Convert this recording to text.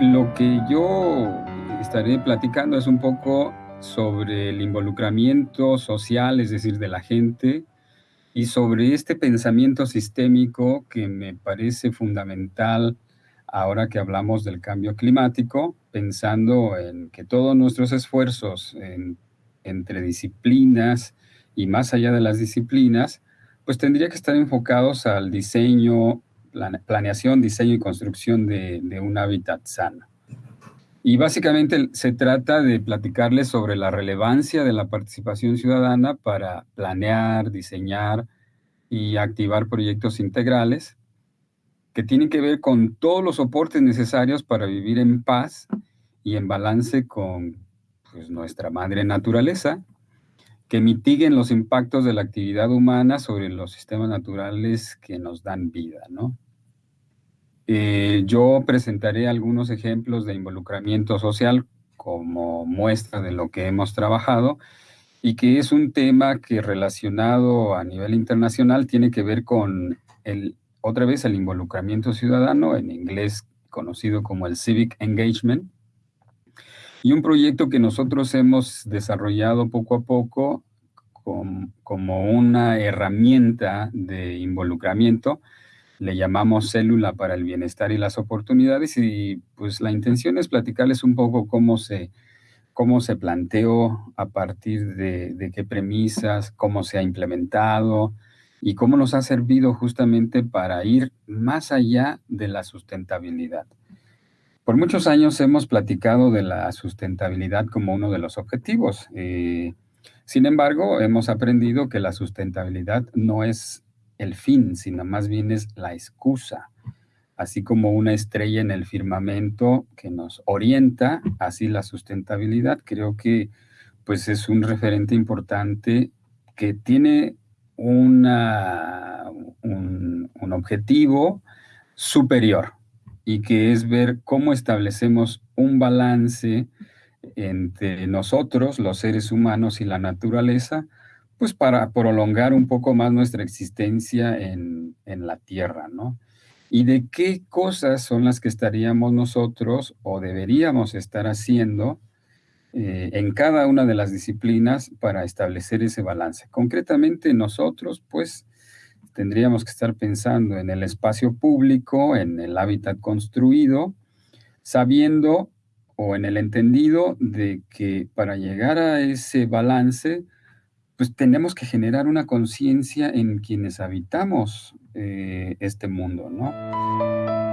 Lo que yo estaré platicando es un poco sobre el involucramiento social, es decir, de la gente, y sobre este pensamiento sistémico que me parece fundamental ahora que hablamos del cambio climático, pensando en que todos nuestros esfuerzos entre disciplinas y más allá de las disciplinas, pues tendría que estar enfocados al diseño, planeación, diseño y construcción de, un hábitat sano. Y básicamente se trata de platicarles sobre la relevancia de la participación ciudadana para planear, diseñar y activar proyectos integrales que tienen que ver con todos los soportes necesarios para vivir en paz y en balance con pues, nuestra madre naturaleza, que mitiguen los impactos de la actividad humana sobre los sistemas naturales que nos dan vida, ¿no? Eh, yo presentaré algunos ejemplos de involucramiento social como muestra de lo que hemos trabajado y que es un tema que relacionado a nivel internacional tiene que ver con el otra vez el involucramiento ciudadano, en inglés conocido como el Civic Engagement, y un proyecto que nosotros hemos desarrollado poco a poco como una herramienta de involucramiento, le llamamos célula para el bienestar y las oportunidades y pues la intención es platicarles un poco cómo se, cómo se planteó, a partir de, qué premisas, cómo se ha implementado, y cómo nos ha servido justamente para ir más allá de la sustentabilidad. Por muchos años hemos platicado de la sustentabilidad como uno de los objetivos. Eh, sin embargo, hemos aprendido que la sustentabilidad no es el fin, sino más bien es la excusa. Así como una estrella en el firmamento que nos orienta, así la sustentabilidad creo que pues es un referente importante que tiene una, un, objetivo superior y que es ver cómo establecemos un balance entre nosotros, los seres humanos y la naturaleza, pues para prolongar un poco más nuestra existencia en, en, la Tierra, ¿no? Y de qué cosas son las que estaríamos nosotros o deberíamos estar haciendo eh, en cada una de las disciplinas para establecer ese balance. Concretamente nosotros, pues, tendríamos que estar pensando en el espacio público, en el hábitat construido, sabiendo o en el entendido de que para llegar a ese balance, pues tenemos que generar una conciencia en quienes habitamos eh, este mundo, ¿no?